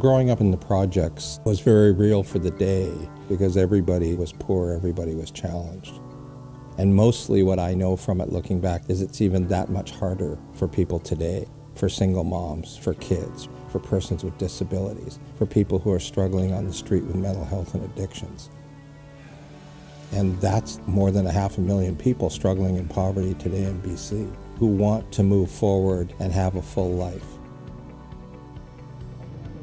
Growing up in the projects was very real for the day because everybody was poor, everybody was challenged. And mostly what I know from it looking back is it's even that much harder for people today, for single moms, for kids, for persons with disabilities, for people who are struggling on the street with mental health and addictions. And that's more than a half a million people struggling in poverty today in BC who want to move forward and have a full life.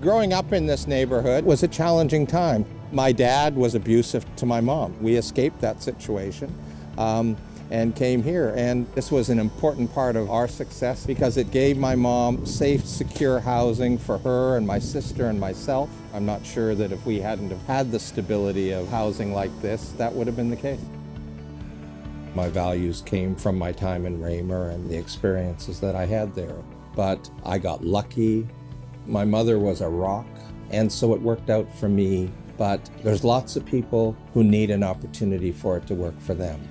Growing up in this neighborhood was a challenging time. My dad was abusive to my mom. We escaped that situation um, and came here. And this was an important part of our success because it gave my mom safe, secure housing for her and my sister and myself. I'm not sure that if we hadn't have had the stability of housing like this, that would have been the case. My values came from my time in Raymur and the experiences that I had there. But I got lucky. My mother was a rock, and so it worked out for me. But there's lots of people who need an opportunity for it to work for them.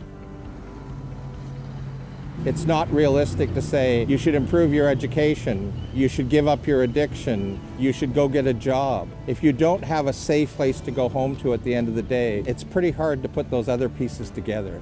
It's not realistic to say you should improve your education, you should give up your addiction, you should go get a job. If you don't have a safe place to go home to at the end of the day, it's pretty hard to put those other pieces together.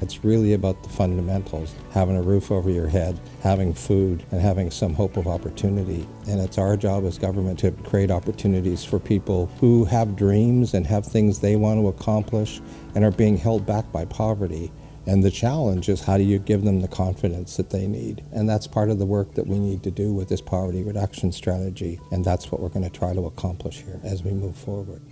It's really about the fundamentals, having a roof over your head, having food, and having some hope of opportunity. And it's our job as government to create opportunities for people who have dreams and have things they want to accomplish and are being held back by poverty. And the challenge is how do you give them the confidence that they need? And that's part of the work that we need to do with this poverty reduction strategy. And that's what we're going to try to accomplish here as we move forward.